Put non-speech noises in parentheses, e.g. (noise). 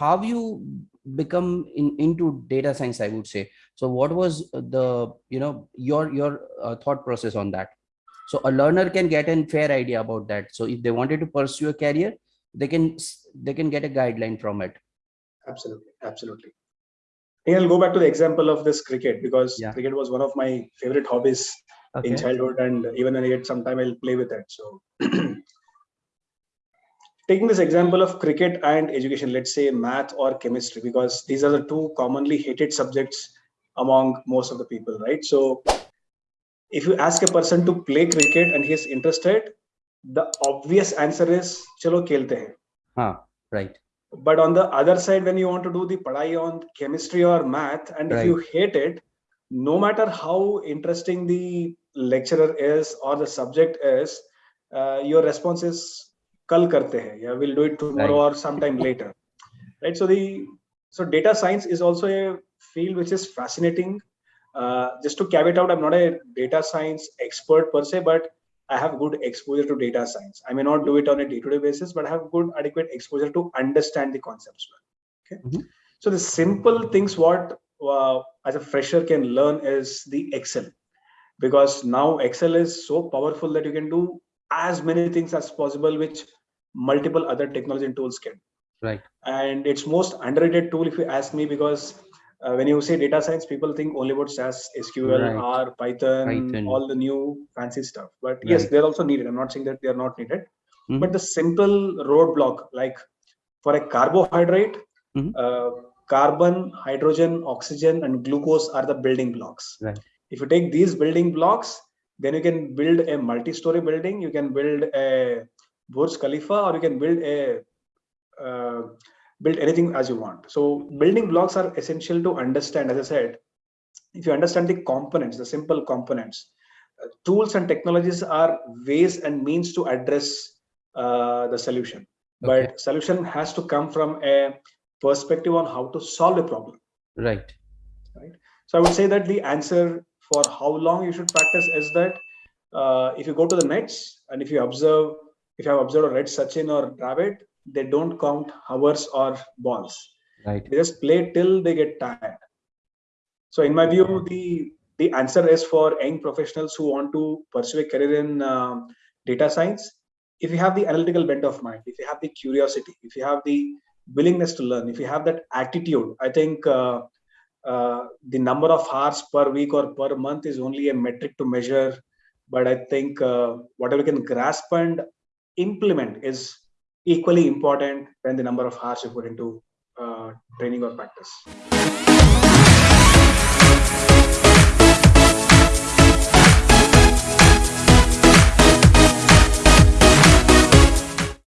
how you become in, into data science, I would say. So what was the, you know, your, your uh, thought process on that? So a learner can get a fair idea about that. So if they wanted to pursue a career, they can, they can get a guideline from it. Absolutely. Absolutely. I'll go back to the example of this cricket because Yeah. cricket was one of my favorite hobbies in childhood and even when I get some time I'll play with it. So (clears throat) taking this example of cricket and education, let's say math or chemistry, because these are the two commonly hated subjects among most of the people, right? So if you ask a person to play cricket and he's interested, the obvious answer is chalo khelte hain. Huh, right. But on the other side, when you want to do the padai on chemistry or math, and if you hate it, no matter how interesting the lecturer is or the subject is, uh, your response is kal karte hai, yeah, we'll do it tomorrow or sometime later, right? So the so data science is also a field which is fascinating. Uh, just to caveat out, I'm not a data science expert per se, but I have good exposure to data science. I may not do it on a day-to-day basis, but I have good adequate exposure to understand the concepts well. Okay. Mhm. So the simple things what uh, as a fresher can learn is the Excel, because now Excel is so powerful that you can do as many things as possible, which multiple other technology and tools can. Right. And it's most underrated tool if you ask me, because uh, when you say data science, people think only about SAS, SQL, Right. R, Python, Python. all the new fancy stuff. But yes, they're also needed. I'm not saying that they are not needed. Mhm. But the simple roadblock, like for a carbohydrate, Mhm. uh, carbon, hydrogen, oxygen, and glucose are the building blocks. Right. If you take these building blocks, then you can build a multi-story building. You can build a Burj Khalifa, or you can build a uh, build anything as you want. So building blocks are essential to understand. As I said, if you understand the components, the simple components, uh, tools and technologies are ways and means to address uh, the solution. Okay. But solution has to come from a perspective on how to solve a problem. Right. Right. So I would say that the answer for how long you should practice is that uh, if you go to the nets and if you observe, if you have observed a red Sachin or Dravid, they don't count hours or balls. Right. They just play till they get tired. So in my view, the the answer is for young professionals who want to pursue a career in um, data science. If you have the analytical bent of mind, if you have the curiosity, if you have the willingness to learn, if you have that attitude, I think uh, uh, the number of hours per week or per month is only a metric to measure. But I think uh, whatever you can grasp and implement is equally important than the number of hours you put into uh, training or practice.